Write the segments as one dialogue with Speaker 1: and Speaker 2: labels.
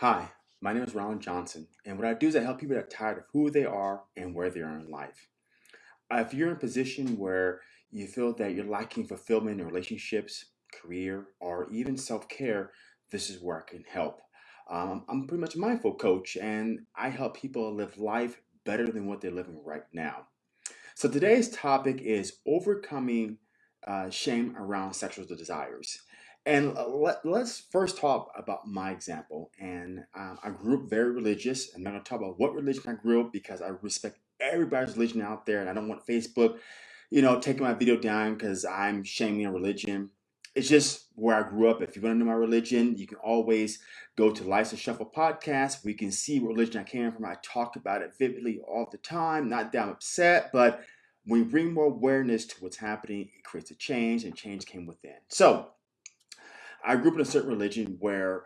Speaker 1: Hi, my name is Ron Johnson, and what I do is I help people that are tired of who they are and where they are in life. If you're in a position where you feel that you're lacking fulfillment in relationships, career, or even self care, this is where I can help. Um, I'm pretty much a mindful coach, and I help people live life better than what they're living right now. So today's topic is overcoming uh, shame around sexual desires. And uh, let, let's first talk about my example. And um, I grew up very religious. I'm not going to talk about what religion I grew up because I respect everybody's religion out there, and I don't want Facebook, you know, taking my video down because I'm shaming a religion. It's just where I grew up. If you want to know my religion, you can always go to Life's a Shuffle podcast. We can see what religion I came from. I talk about it vividly all the time. Not that I'm upset, but when we bring more awareness to what's happening, it creates a change, and change came within. So I grew up in a certain religion where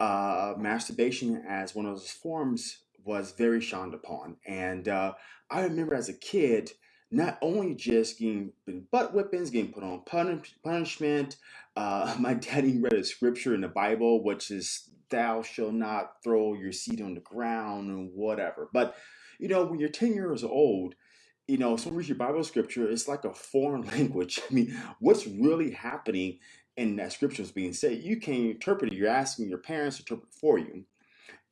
Speaker 1: uh, masturbation as one of those forms was very shunned upon. And uh, I remember as a kid, not only just getting butt whippings, getting put on punish- punishment. Uh, my daddy read a scripture in the Bible, which is "Thou shalt not throw your seed on the ground" and whatever. But you know, when you're 10 years old, you know, someone reads your Bible scripture, it's like a foreign language. I mean, what's really happening in that scripture was being said? You can't interpret it. You're asking your parents to interpret for you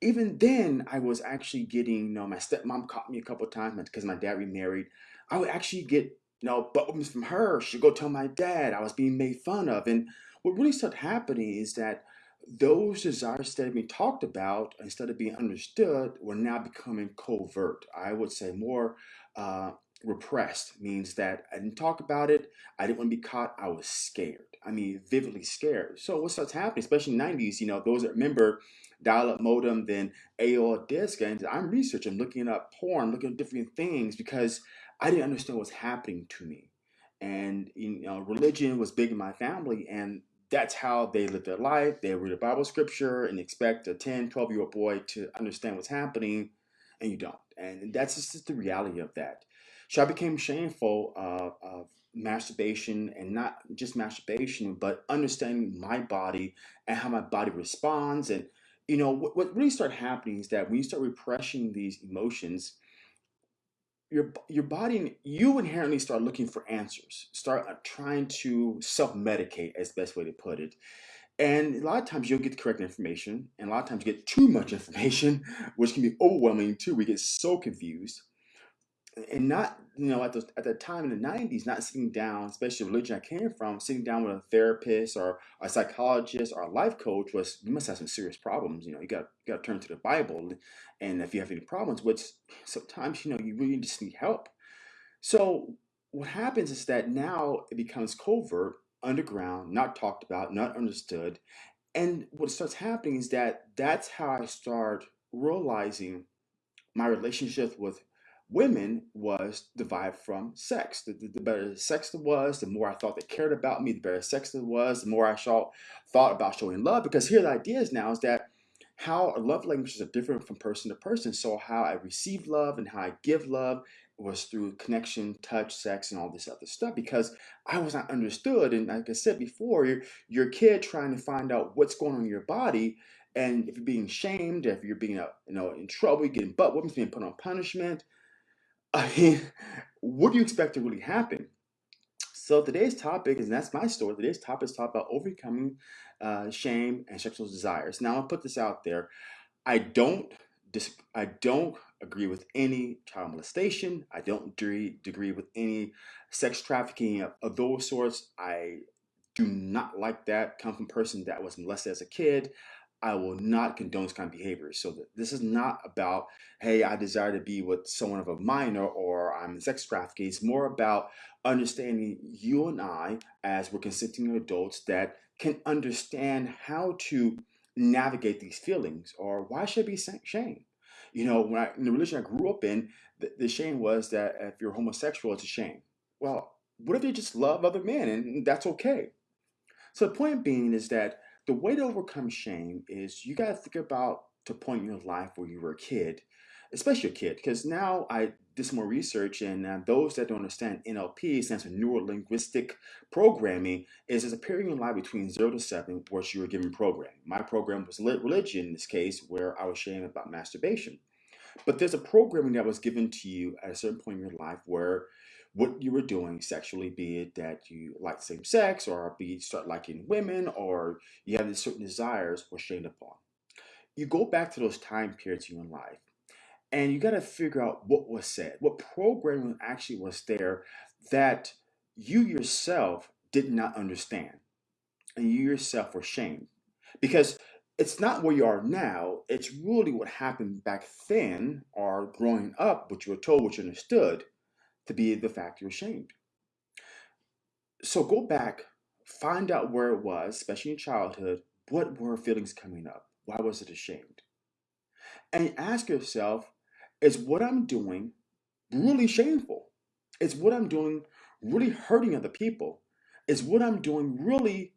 Speaker 1: even then, I was actually getting, you know, my stepmom caught me a couple times because my dad remarried. I would actually get, you know, buttons from her. She'd go tell my dad I was being made fun of. And what really started happening is that those desires instead of being talked about, instead of being understood, were now becoming covert. I would say more uh, repressed means that I didn't talk about it. I didn't want to be caught. I was scared. I mean, vividly scared. So what starts happening, especially in the 90s, you know, those that remember dial-up modem then AOL disk. And I'm researching, looking up porn, looking at different things because I didn't understand what's happening to me. And you know, religion was big in my family, and that's how they live their life. They read a Bible scripture and expect a 10, 12 year old boy to understand what's happening, and you don't. And that's just the reality of that. So I became shameful uh, of masturbation and not just masturbation, but understanding my body and how my body responds. And you know what, what really started happening is that when you start repressing these emotions your your body you inherently start looking for answers start uh, trying to self-medicate as the best way to put it. And a lot of times you'll get the correct information and a lot of times you get too much information which can be overwhelming too. We get so confused and not you know at the at the time in the 90s not sitting down especially the religion i came from sitting down with a therapist or a psychologist or a life coach was you must have some serious problems you know you got you got to turn to the bible and if you have any problems which sometimes you know you really just need help. So what happens is that now it becomes covert underground not talked about not understood and what starts happening is that that's how i start realizing my relationship with women was derived from sex. The, the, the better sex there was, the more I thought they cared about me, the better sex there was, the more I saw, thought about showing love. Because here the idea is now is that how love languages are different from person to person. So how I receive love and how I give love was through connection, touch, sex, and all this other stuff because I was not understood. And like I said before, a kid trying to find out what's going on in your body. And if you're being shamed, if you're being, you know, in trouble, you're getting butt whippings, being put on punishment, I mean, what do you expect to really happen? So today's topic is, and that's my story. Today's topic is talk about overcoming uh, shame and sexual desires. Now I'll put this out there. I don't dis- I don't agree with any child molestation. I don't agree, agree with any sex trafficking of, of those sorts. I do not like that. Come from a person that was molested as a kid. I will not condone this kind of behavior. So th- this is not about, hey, I desire to be with someone of a minor or I'm sex trafficking. It's more about understanding you and I as we're consenting adults that can understand how to navigate these feelings or why should I be shame? You know, when I in the religion I grew up in, the, the shame was that if you're homosexual, it's a shame. Well, what if you just love other men and that's okay? So the point being is that the way to overcome shame is you got to think about the point in your life where you were a kid, especially a kid, because now I did some more research, and uh, those that don't understand NLP stands for Neuro Linguistic Programming, is there's a period in your life between zero to seven where you were given programming. My program was religion in this case, where I was sharing about masturbation. But there's a programming that was given to you at a certain point in your life where what you were doing sexually, be it that you like same sex, or be it start liking women, or you have these certain desires, were shamed upon. You go back to those time periods in your life, and you got to figure out what was said, what programming actually was there that you yourself did not understand, and you yourself were shamed. Because it's not where you are now, it's really what happened back then, or growing up, what you were told, what you understood to be the fact you're ashamed. So go back, find out where it was, especially in childhood, what were feelings coming up? Why was it ashamed? And ask yourself, is what I'm doing really shameful? Is what I'm doing really hurting other people? Is what I'm doing really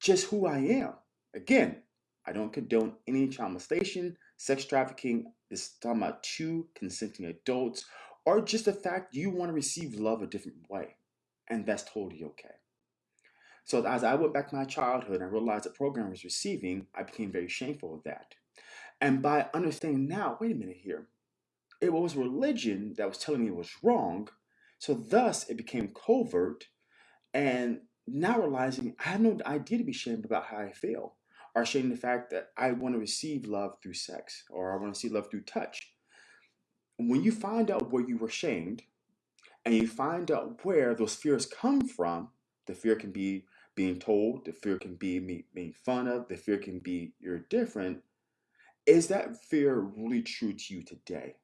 Speaker 1: just who I am? Again, I don't condone any child molestation, sex trafficking. This is talking about two consenting adults, or just the fact you want to receive love a different way. And that's totally okay. So as I went back to my childhood and realized the program I was receiving, I became very shameful of that. And by understanding now, wait a minute here, it was religion that was telling me it was wrong. So thus it became covert. And now realizing I have no idea to be ashamed about how I feel or ashamed of the fact that I want to receive love through sex or I want to see love through touch. When you find out where you were shamed and you find out where those fears come from, the fear can be being told, the fear can be me being fun of, the fear can be you're different. Is that fear really true to you today?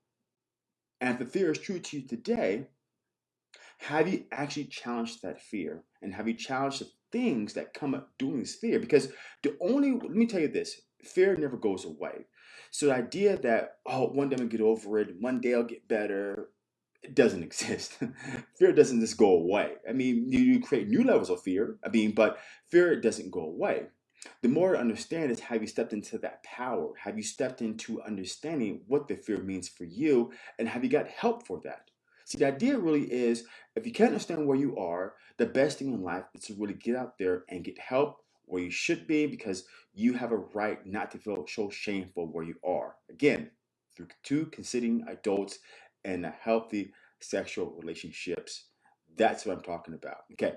Speaker 1: And if the fear is true to you today, have you actually challenged that fear? And have you challenged the things that come up during this fear? Because the only, let me tell you this, fear never goes away. So the idea that, oh, one day I'm gonna get over it, one day I'll get better, it doesn't exist. fear doesn't just go away. I mean, you, you create new levels of fear, I mean, but fear doesn't go away. The more to understand is have you stepped into that power? Have you stepped into understanding what the fear means for you? And have you got help for that? See, the idea really is if you can't understand where you are, the best thing in life is to really get out there and get help where you should be because you have a right not to feel so shameful where you are. Again, through two consenting adults and healthy sexual relationships. That's what I'm talking about. Okay.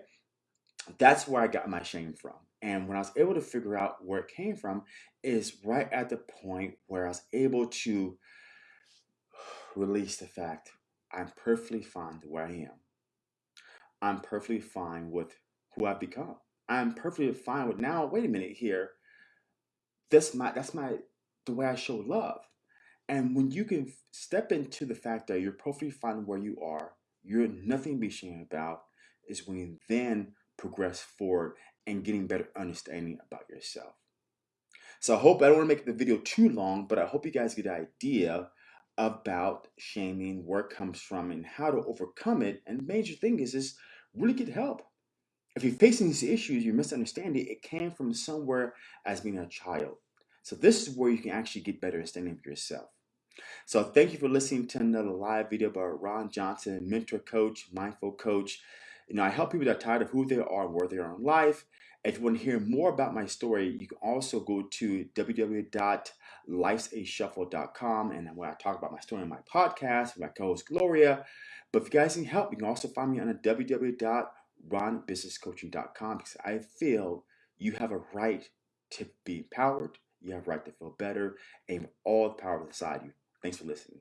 Speaker 1: That's where I got my shame from. And when I was able to figure out where it came from, is right at the point where I was able to release the fact I'm perfectly fine where I am. I'm perfectly fine with who I've become. I'm perfectly fine with now. Wait a minute here. That's my that's my the way I show love. And when you can step into the fact that you're perfectly fine where you are, you're nothing to be ashamed about, is when you then progress forward and getting better understanding about yourself. So I hope I don't want to make the video too long, but I hope you guys get the idea about shaming, where it comes from, and how to overcome it. And the major thing is, is really get help. If you're facing these issues, you're misunderstanding, it came from somewhere as being a child. So this is where you can actually get better understanding of yourself. So thank you for listening to another live video about Ron Johnson, mentor coach, mindful coach. You know, I help people that are tired of who they are where they are in life. If you want to hear more about my story, you can also go to www.lifesashuffle.com and where I talk about my story in my podcast with my co-host Gloria. But if you guys need help, you can also find me on www.ronbusinesscoaching.com because I feel you have a right to be empowered, you have a right to feel better, and all the power inside you. Thanks for listening.